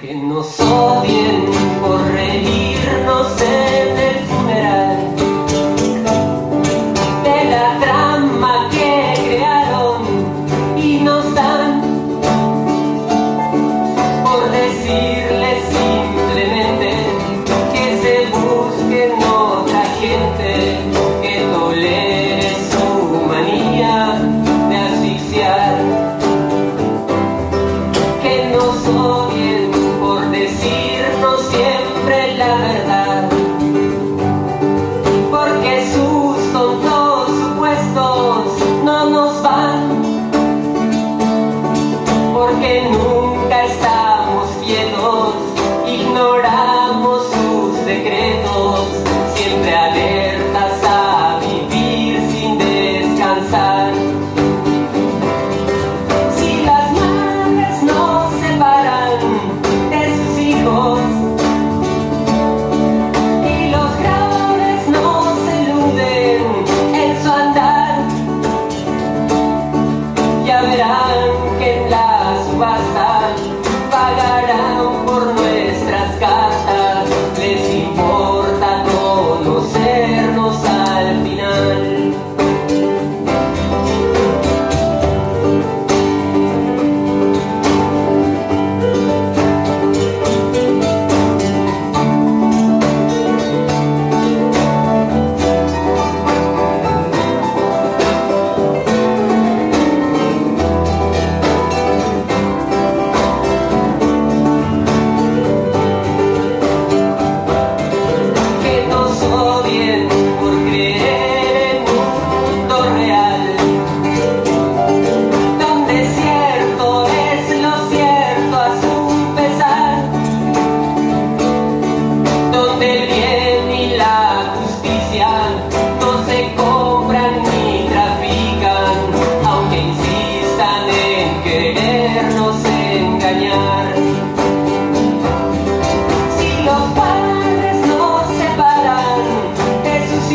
Que nos odien siempre la verdad.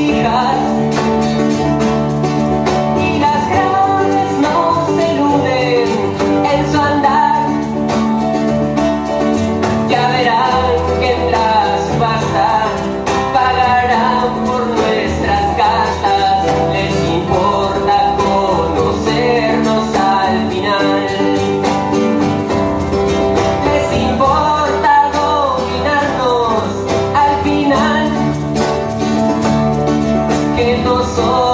hija. 없어